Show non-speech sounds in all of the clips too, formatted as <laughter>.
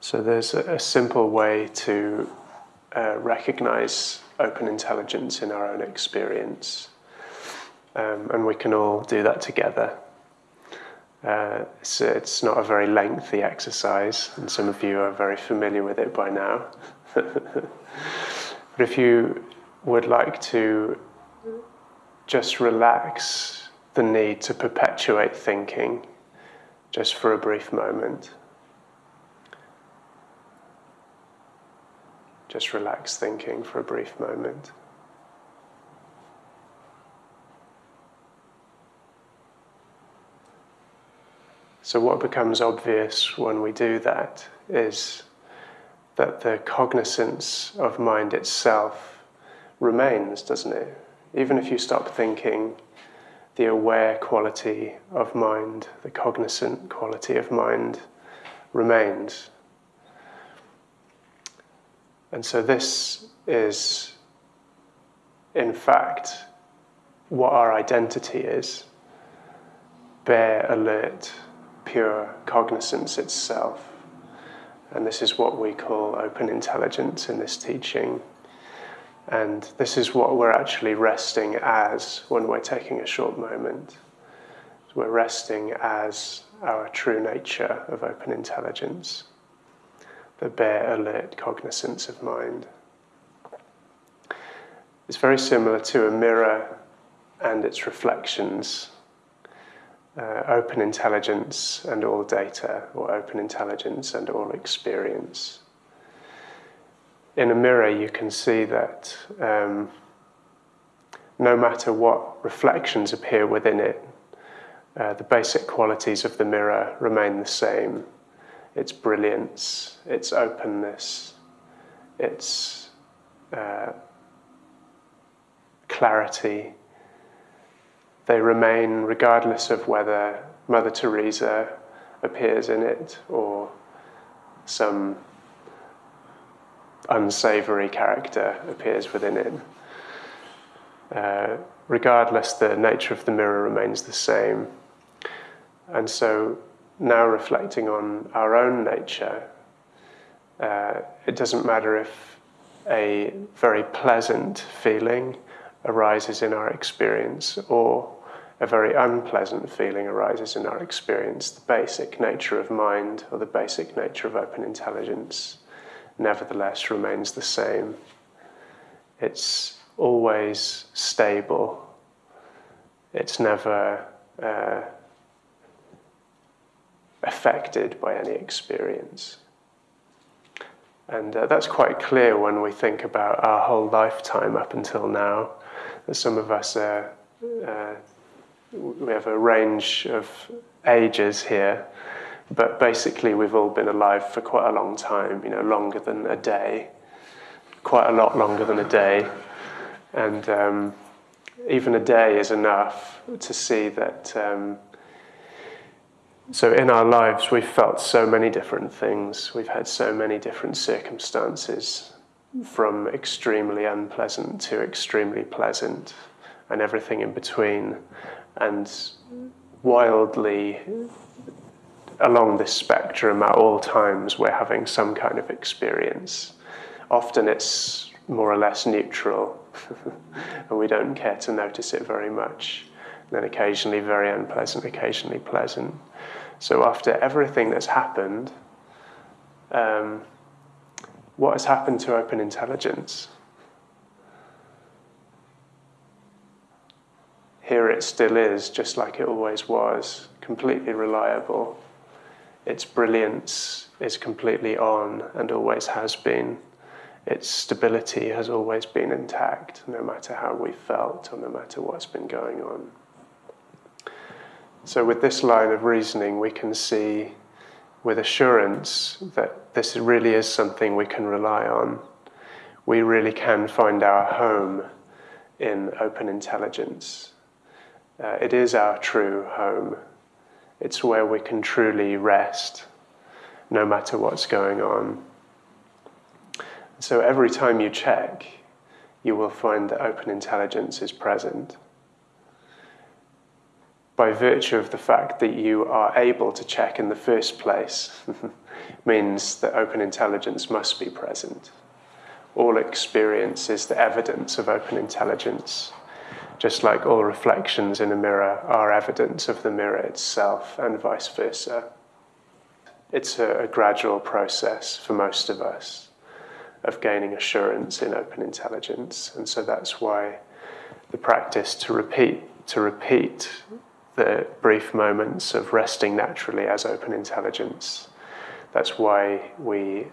So there's a, a simple way to uh, recognize open intelligence in our own experience. Um, and we can all do that together. Uh, it's, it's, not a very lengthy exercise, and some of you are very familiar with it by now. <laughs> but if you would like to just relax the need to perpetuate thinking just for a brief moment, just relax thinking for a brief moment. So, what becomes obvious when we do that is that the cognizance of mind itself remains, doesn't it? Even if you stop thinking, the aware quality of mind, the cognizant quality of mind remains. And so, this is, in fact, what our identity is bare, alert, pure cognizance itself. And this is what we call open intelligence in this teaching. And this is what we're actually resting as when we're taking a short moment. We're resting as our true nature of open intelligence, the bare, alert cognizance of mind. It's very similar to a mirror and its reflections uh, open intelligence and all data, or open intelligence and all experience. In a mirror, you can see that um, no matter what reflections appear within it, uh, the basic qualities of the mirror remain the same its brilliance, its openness, its uh, clarity, they remain regardless of whether Mother Teresa appears in it or some unsavory character appears within it. Uh, regardless, the nature of the mirror remains the same. And so, now reflecting on our own nature, uh, it doesn't matter if a very pleasant feeling arises in our experience or a very unpleasant feeling arises in our experience, the basic nature of mind or the basic nature of open intelligence nevertheless remains the same. It's always stable, it's never uh, affected by any experience. And uh, that's quite clear when we think about our whole lifetime up until now. Some of us are uh, we have a range of ages here, but basically we've all been alive for quite a long time, you know, longer than a day, quite a lot longer than a day. And um, even a day is enough to see that. Um, so, in our lives, we've felt so many different things, we've had so many different circumstances, from extremely unpleasant to extremely pleasant, and everything in between and wildly along this spectrum at all times we're having some kind of experience. Often it's more or less neutral <laughs> and we don't care to notice it very much. Then occasionally very unpleasant, occasionally pleasant. So after everything that's happened, um, what has happened to open intelligence? Here it still is, just like it always was, completely reliable. Its brilliance is completely on and always has been. Its stability has always been intact, no matter how we felt or no matter what's been going on. So, with this line of reasoning, we can see with assurance that this really is something we can rely on. We really can find our home in open intelligence. Uh, it is our true home. It's where we can truly rest, no matter what's going on. So every time you check, you will find that open intelligence is present. By virtue of the fact that you are able to check in the first place, <laughs> means that open intelligence must be present. All experience is the evidence of open intelligence, just like all reflections in a mirror are evidence of the mirror itself, and vice versa. It's a, a gradual process for most of us of gaining assurance in open intelligence, and so that's why the practice to repeat to repeat the brief moments of resting naturally as open intelligence. That's why we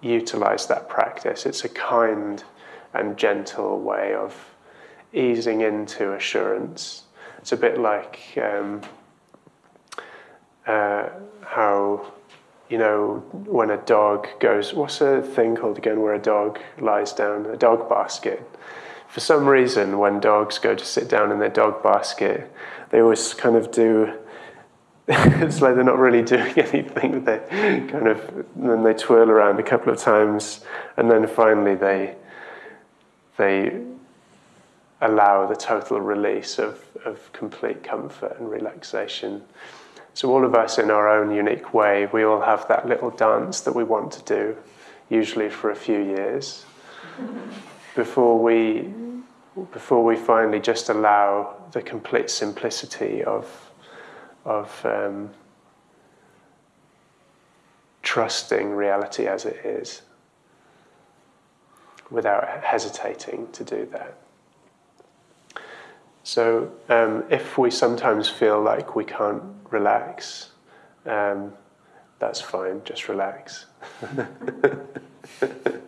utilize that practice. It's a kind and gentle way of easing into assurance. It's a bit like um, uh, how, you know, when a dog goes, what's a thing called again where a dog lies down? A dog basket. For some reason, when dogs go to sit down in their dog basket, they always kind of do. <laughs> it's like they're not really doing <laughs> anything. They kind of then they twirl around a couple of times, and then finally they they allow the total release of, of complete comfort and relaxation. So all of us, in our own unique way, we all have that little dance that we want to do, usually for a few years, <laughs> before we before we finally just allow the complete simplicity of, of um, trusting reality as it is without hesitating to do that. So, um, if we sometimes feel like we can't relax, um, that's fine, just relax. <laughs>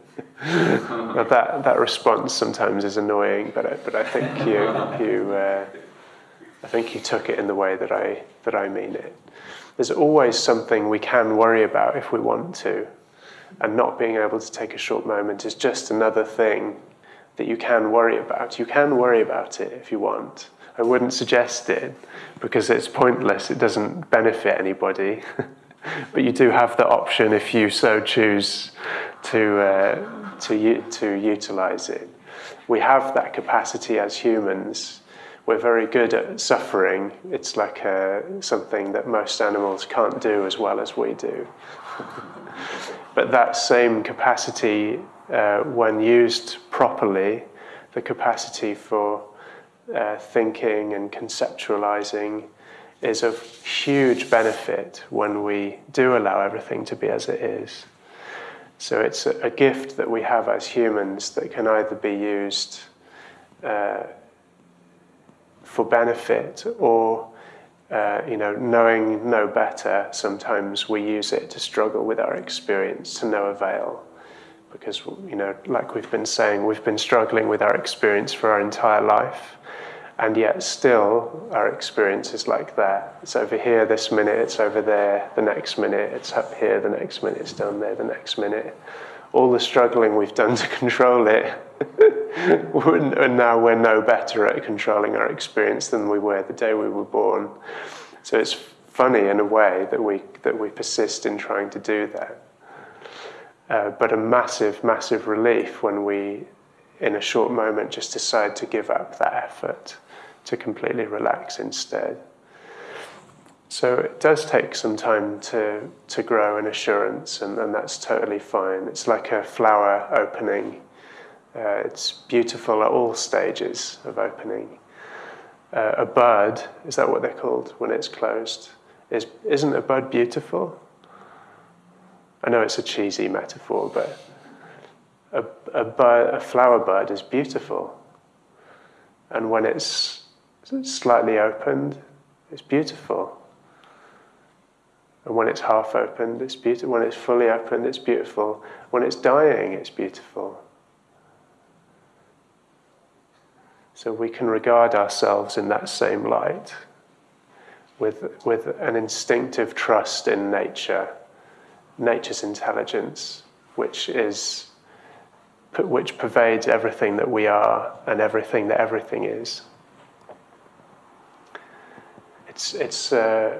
<laughs> that that response sometimes is annoying, but I, but I think <laughs> you you uh, I think you took it in the way that I that I mean it. There's always something we can worry about if we want to, and not being able to take a short moment is just another thing that you can worry about. You can worry about it if you want. I wouldn't suggest it because it's pointless. It doesn't benefit anybody. <laughs> but you do have the option if you so choose to. Uh, to, to utilize it. We have that capacity as humans. We're very good at suffering. It's like uh, something that most animals can't do as well as we do. <laughs> but that same capacity, uh, when used properly, the capacity for uh, thinking and conceptualizing is of huge benefit when we do allow everything to be as it is. So it's a, a, gift that we have as humans that can either be used uh, for benefit or, uh, you know, knowing no better, sometimes we use it to struggle with our experience to no avail. Because, you know, like we've been saying, we've been struggling with our experience for our entire life and yet still our experience is like that. It's over here this minute, it's over there the next minute, it's up here the next minute, it's down there the next minute. All the struggling we've done to <laughs> control it, <laughs> and now we're no better at controlling our experience than we were the day we were born. So it's funny in a way that we, that we persist in trying to do that. Uh, but a massive, massive relief when we, in a short moment, just decide to give up that effort to completely relax instead. So it does take some time to, to grow in assurance, and, and that's totally fine. It's like a flower opening. Uh, it's beautiful at all stages of opening. Uh, a bud, is that what they're called when it's closed? Is, isn't a bud beautiful? I know it's a cheesy metaphor, but a, a, bud, a flower bud is beautiful. And when it's slightly opened, it's beautiful. And when it's half opened, it's beautiful. When it's fully opened, it's beautiful. When it's dying, it's beautiful. So we can regard ourselves in that same light with, with an instinctive trust in nature, nature's intelligence, which is which pervades everything that we are and everything that everything is. It's, it's uh,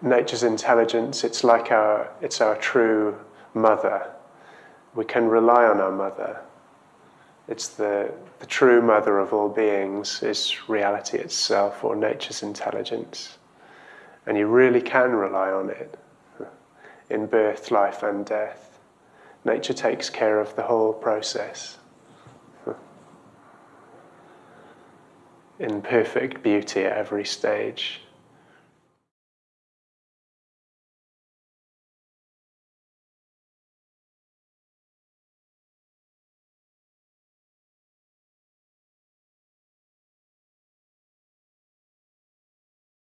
nature's intelligence. It's like our, it's our true mother. We can rely on our mother. It's the, the true mother of all beings is reality itself or nature's intelligence. And you really can rely on it. in birth, life, and death. Nature takes care of the whole process in perfect beauty at every stage.